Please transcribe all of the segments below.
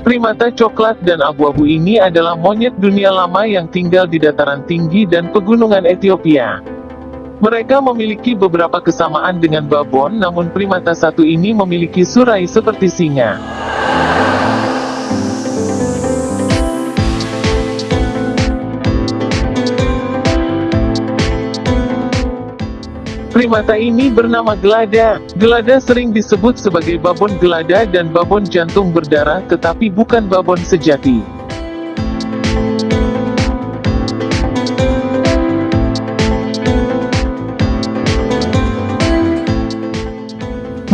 Primata coklat dan abu-abu ini adalah monyet dunia lama yang tinggal di dataran tinggi dan pegunungan Ethiopia. Mereka memiliki beberapa kesamaan dengan babon namun primata satu ini memiliki surai seperti singa. Primata ini bernama gelada. Gelada sering disebut sebagai babon gelada dan babon jantung berdarah tetapi bukan babon sejati.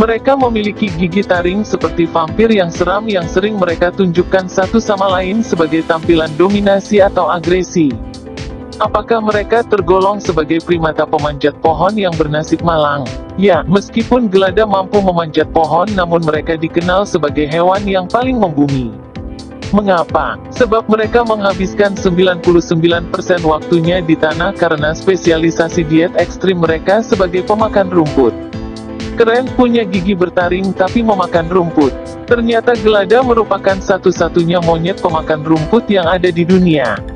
Mereka memiliki gigi taring seperti vampir yang seram yang sering mereka tunjukkan satu sama lain sebagai tampilan dominasi atau agresi. Apakah mereka tergolong sebagai primata pemanjat pohon yang bernasib malang? Ya, meskipun gelada mampu memanjat pohon namun mereka dikenal sebagai hewan yang paling membumi. Mengapa? Sebab mereka menghabiskan 99% waktunya di tanah karena spesialisasi diet ekstrim mereka sebagai pemakan rumput. Keren punya gigi bertaring tapi memakan rumput. Ternyata gelada merupakan satu-satunya monyet pemakan rumput yang ada di dunia.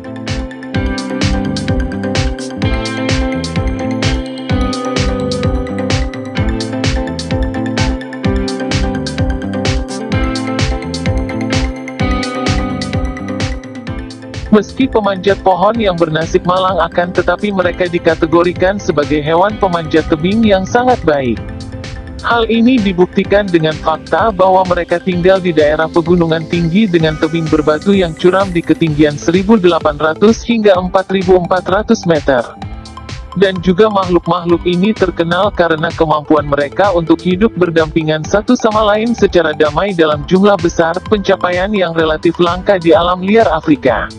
Meski pemanjat pohon yang bernasib malang akan tetapi mereka dikategorikan sebagai hewan pemanjat tebing yang sangat baik. Hal ini dibuktikan dengan fakta bahwa mereka tinggal di daerah pegunungan tinggi dengan tebing berbatu yang curam di ketinggian 1800 hingga 4400 meter. Dan juga makhluk-makhluk ini terkenal karena kemampuan mereka untuk hidup berdampingan satu sama lain secara damai dalam jumlah besar, pencapaian yang relatif langka di alam liar Afrika.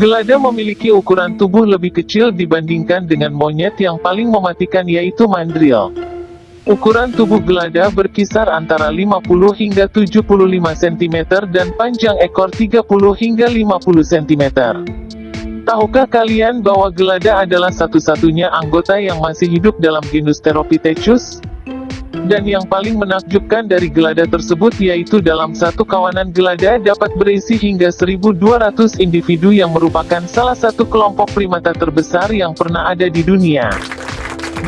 Gelada memiliki ukuran tubuh lebih kecil dibandingkan dengan monyet yang paling mematikan yaitu mandrill. Ukuran tubuh gelada berkisar antara 50 hingga 75 cm dan panjang ekor 30 hingga 50 cm. Tahukah kalian bahwa gelada adalah satu-satunya anggota yang masih hidup dalam genus Theropithecus? Dan yang paling menakjubkan dari gelada tersebut yaitu dalam satu kawanan gelada dapat berisi hingga 1200 individu yang merupakan salah satu kelompok primata terbesar yang pernah ada di dunia.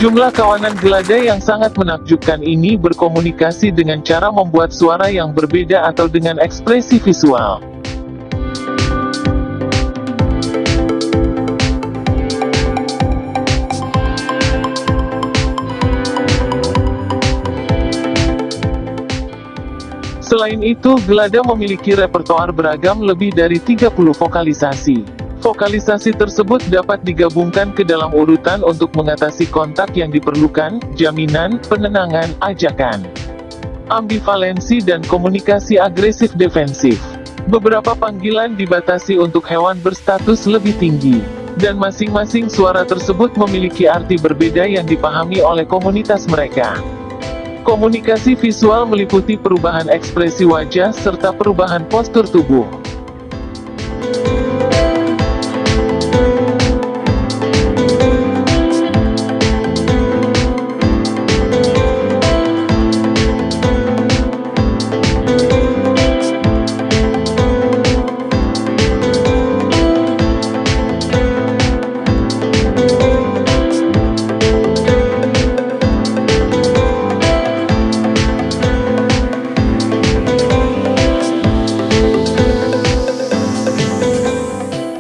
Jumlah kawanan gelada yang sangat menakjubkan ini berkomunikasi dengan cara membuat suara yang berbeda atau dengan ekspresi visual. Selain itu, Gelada memiliki repertoar beragam lebih dari 30 vokalisasi. Vokalisasi tersebut dapat digabungkan ke dalam urutan untuk mengatasi kontak yang diperlukan, jaminan, penenangan, ajakan, ambivalensi dan komunikasi agresif defensif. Beberapa panggilan dibatasi untuk hewan berstatus lebih tinggi, dan masing-masing suara tersebut memiliki arti berbeda yang dipahami oleh komunitas mereka. Komunikasi visual meliputi perubahan ekspresi wajah serta perubahan postur tubuh.